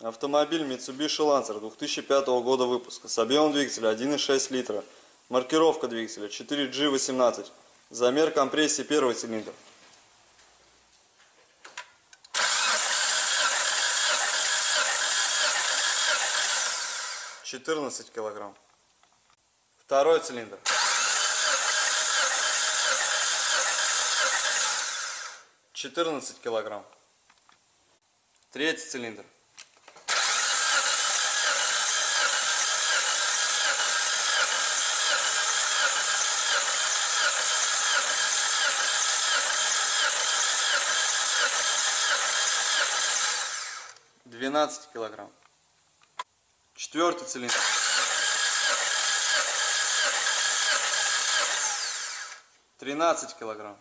Автомобиль Mitsubishi Lancer 2005 года выпуска с объемом двигателя 1,6 литра. Маркировка двигателя 4G18. Замер компрессии первый цилиндр. Четырнадцать килограмм. Второй цилиндр. Четырнадцать килограмм. Третий цилиндр. Двенадцать килограмм. Четвертый цилиндр. Тринадцать килограмм.